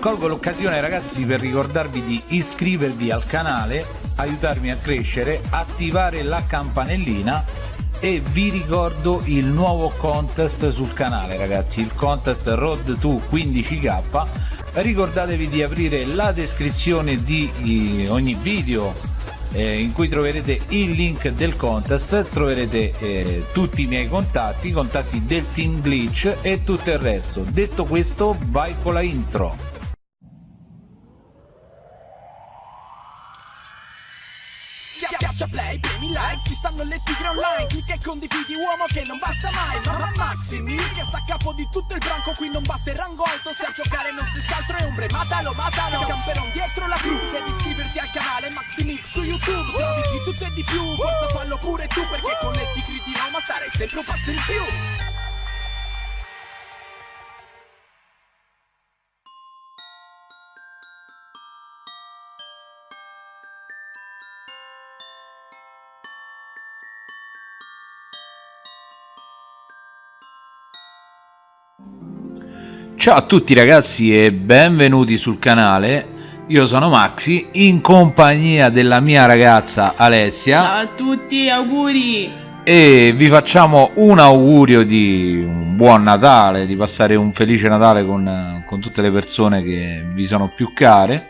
colgo l'occasione ragazzi per ricordarvi di iscrivervi al canale aiutarmi a crescere attivare la campanellina e vi ricordo il nuovo contest sul canale ragazzi il contest road to 15k ricordatevi di aprire la descrizione di ogni video eh, in cui troverete il link del contest troverete eh, tutti i miei contatti i contatti del team glitch e tutto il resto. Detto questo vai con la intro Schiaccia play, premi like, ci stanno le tigre online Clicca e condividi uomo che non basta mai Mamma Maximi, che sta a capo di tutto il branco Qui non basta il rango alto, se a giocare non si altro è ombre Matalo, matalo, camperon dietro la cru Devi iscriverti al canale Maximix su YouTube Trovi di tutto e di più, forza fallo pure tu Perché con le tigre di Roma starei sempre un passo in più Ciao a tutti ragazzi e benvenuti sul canale. Io sono Maxi in compagnia della mia ragazza Alessia. Ciao a tutti, auguri! E vi facciamo un augurio di un buon Natale Di passare un felice Natale con, con tutte le persone che vi sono più care.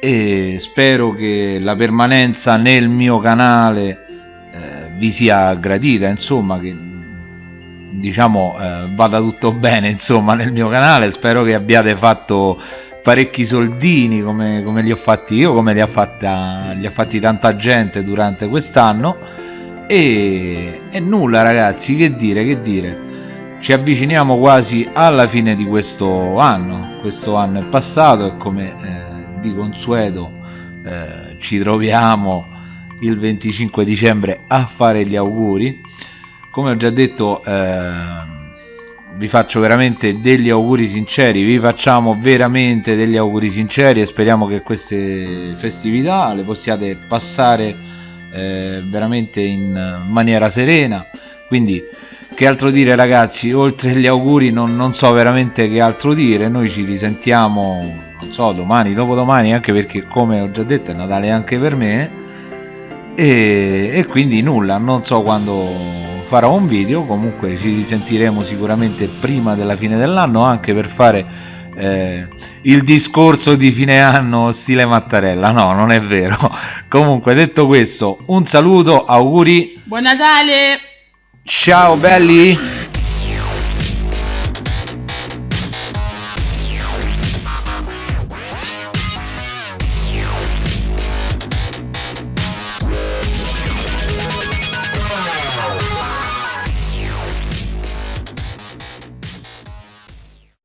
E spero che la permanenza nel mio canale eh, vi sia gradita Insomma che diciamo eh, vada tutto bene insomma nel mio canale. Spero che abbiate fatto parecchi soldini come, come li ho fatti io come li ha, fatta, li ha fatti tanta gente durante quest'anno. E, e nulla ragazzi che dire che dire. Ci avviciniamo quasi alla fine di questo anno. Questo anno è passato e come eh, di consueto eh, ci troviamo il 25 dicembre a fare gli auguri come ho già detto eh, vi faccio veramente degli auguri sinceri vi facciamo veramente degli auguri sinceri e speriamo che queste festività le possiate passare eh, veramente in maniera serena. Quindi che altro dire ragazzi? Oltre agli auguri non, non, so veramente che altro dire. Noi ci risentiamo non so domani dopodomani anche perché come ho già detto è Natale anche per me. E, e quindi nulla non so quando farò un video comunque ci risentiremo sicuramente prima della fine dell'anno anche per fare eh, il discorso di fine anno stile Mattarella. No non è vero. Comunque detto questo un saluto auguri. Buon Natale! Ciao belli